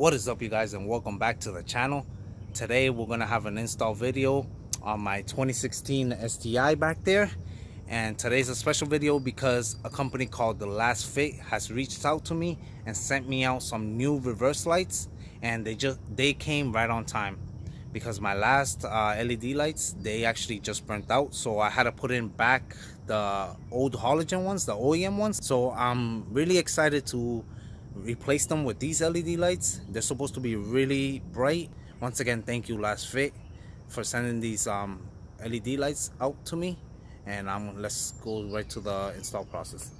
what is up you guys and welcome back to the channel. Today we're gonna have an install video on my 2016 STI back there. And today's a special video because a company called the Lasfit has reached out to me and sent me out some new reverse lights and they just they came right on time. Because my last uh, LED lights they actually just burnt out so I had to put in back the old halogen ones the OEM ones. So I'm really excited to replace them with these LED lights. They're supposed to be really bright. Once again thank you Lasfit for sending these um, LED lights out to me. And um, let's go right to the install process.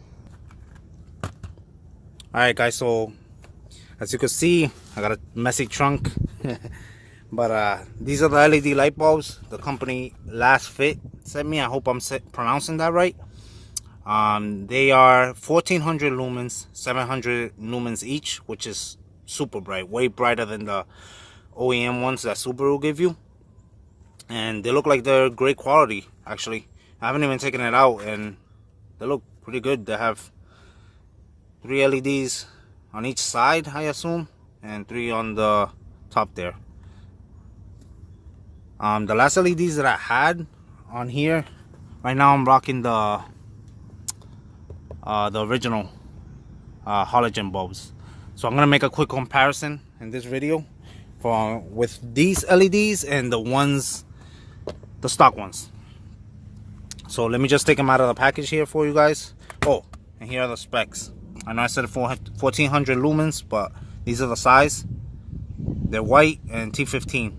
Alright guys so as you can see I got a messy trunk. But uh, these are the LED light bulbs the company Lasfit sent me. I hope I'm pronouncing that right um, they are 1400 lumens 700 lumens each which is super bright way brighter than the OEM ones that Subaru give you. And they look like they're great quality actually. I haven't even taken it out and they look pretty good. They have three LEDs on each side I assume and three on the top there. Um, the last LEDs that I had on here right now I'm rocking the uh, the original uh, halogen bulbs. So I'm gonna make a quick comparison in this video for with these LEDs and the ones, the stock ones. So let me just take them out of the package here for you guys. Oh, and here are the specs. I know I said 1400 lumens, but these are the size. They're white and T15.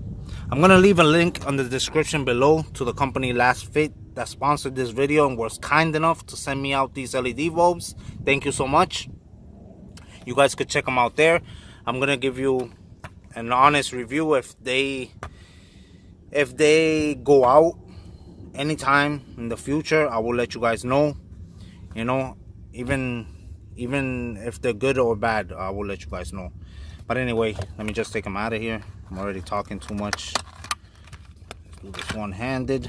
I'm gonna leave a link on the description below to the company Lasfit that sponsored this video and was kind enough to send me out these LED bulbs. Thank you so much. You guys could check them out there. I'm gonna give you an honest review if they if they go out anytime in the future. I will let you guys know. You know, even even if they're good or bad, I will let you guys know. But anyway, let me just take them out of here. I'm already talking too much. Let's do this one-handed.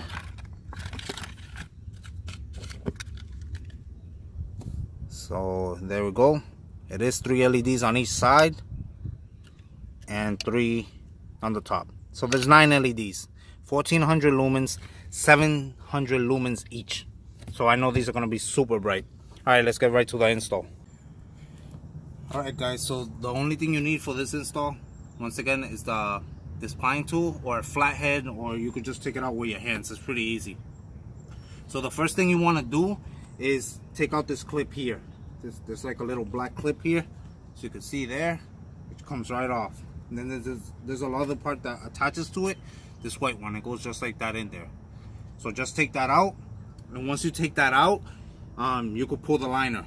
So there we go. It is three LEDs on each side and three on the top. So there's nine LEDs 1400 lumens 700 lumens each. So I know these are going to be super bright. All right let's get right to the install. All right guys so the only thing you need for this install once again is the this pine tool or a flathead or you could just take it out with your hands. It's pretty easy. So the first thing you want to do is take out this clip here there's, there's like a little black clip here so you can see there it comes right off. And then there's there's a other part that attaches to it this white one it goes just like that in there. So just take that out and once you take that out um, you could pull the liner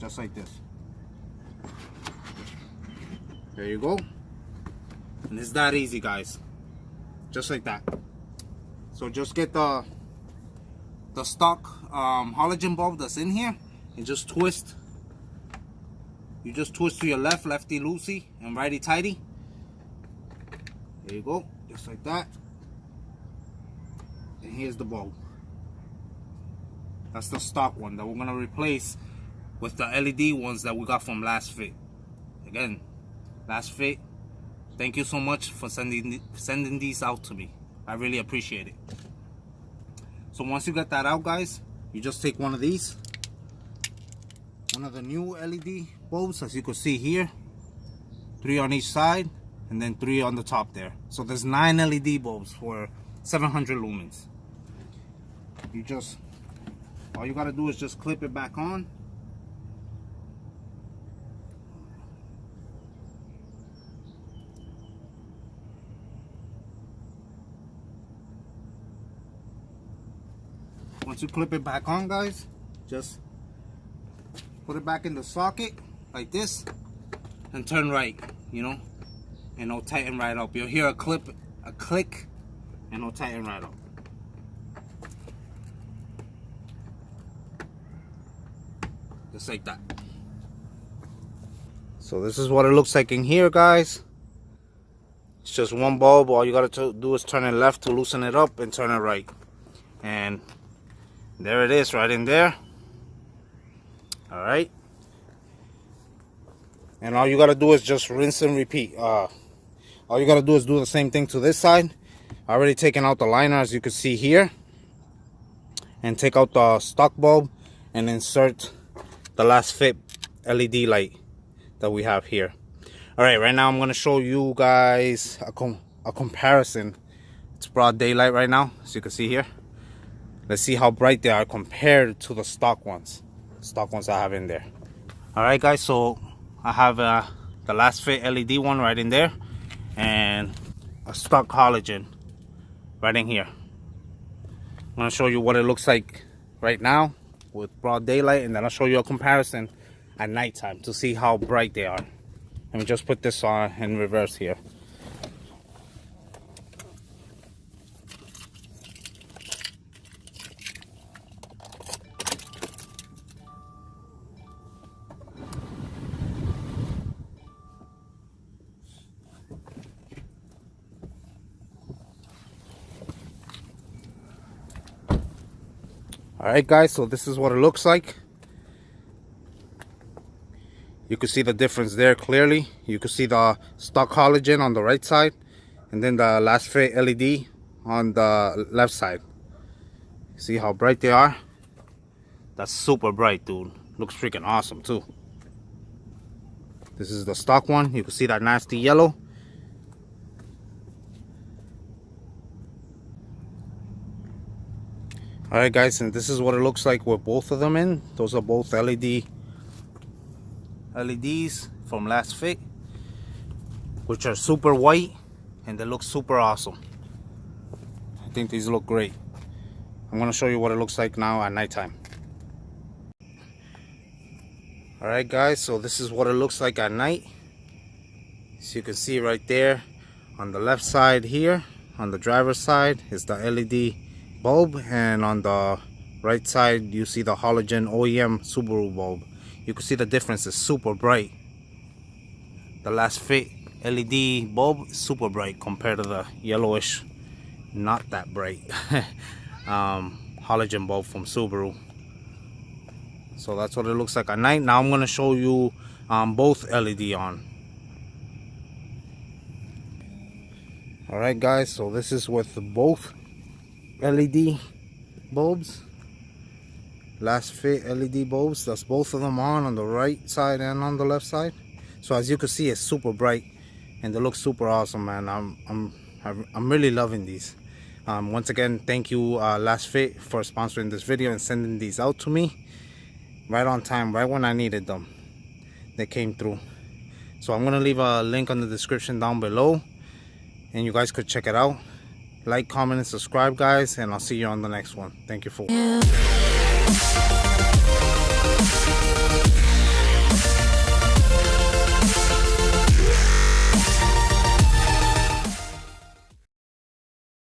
just like this. There you go. And it's that easy guys just like that. So just get the the stock um, halogen bulb that's in here and just twist. You just twist to your left, lefty loosey, and righty tighty. There you go, just like that. And here's the bulb. That's the stock one that we're gonna replace with the LED ones that we got from Lasfit. Again, Lasfit, thank you so much for sending sending these out to me. I really appreciate it. So once you get that out, guys, you just take one of these one of the new LED bulbs as you can see here. Three on each side and then three on the top there. So there's nine LED bulbs for 700 lumens. You just all you gotta do is just clip it back on. Once you clip it back on guys just put it back in the socket like this and turn right you know? And it'll tighten right up. You'll hear a clip a click and it'll tighten right up. Just like that. So this is what it looks like in here guys. It's just one bulb. All you gotta do is turn it left to loosen it up and turn it right. And there it is right in there all right? And all you gotta do is just rinse and repeat. Uh all you gotta do is do the same thing to this side. Already taken out the liner as you can see here. And take out the stock bulb and insert the Lasfit LED light that we have here. All right right now I'm gonna show you guys a, com a comparison. It's broad daylight right now as you can see here. Let's see how bright they are compared to the stock ones stock ones I have in there. All right guys so I have uh, the Lasfit LED one right in there and a stock halogen right in here. I'm gonna show you what it looks like right now with broad daylight and then I'll show you a comparison at nighttime to see how bright they are. Let me just put this on in reverse here all right guys so this is what it looks like. You can see the difference there clearly. You can see the stock halogen on the right side and then the last LED on the left side. See how bright they are? That's super bright dude. Looks freaking awesome too. This is the stock one. You can see that nasty yellow all right guys and this is what it looks like with both of them in. Those are both led leds from Lasfit which are super white and they look super awesome. I think these look great. I'm going to show you what it looks like now at nighttime. All right guys so this is what it looks like at night. As you can see right there on the left side here on the driver's side is the led bulb and on the right side you see the halogen OEM Subaru bulb. You can see the difference is super bright. The Lasfit LED bulb super bright compared to the yellowish not that bright. Um, halogen bulb from Subaru. So that's what it looks like at night. Now I'm gonna show you um, both LED on. Alright guys so this is with both LED bulbs. Lasfit LED bulbs. That's both of them on on the right side and on the left side. So as you can see it's super bright and they look super awesome man. I'm I'm I'm really loving these. Um, once again thank you uh, Lasfit for sponsoring this video and sending these out to me. Right on time right when I needed them. They came through. So I'm gonna leave a link on the description down below and you guys could check it out like comment and subscribe guys and i'll see you on the next one. Thank you for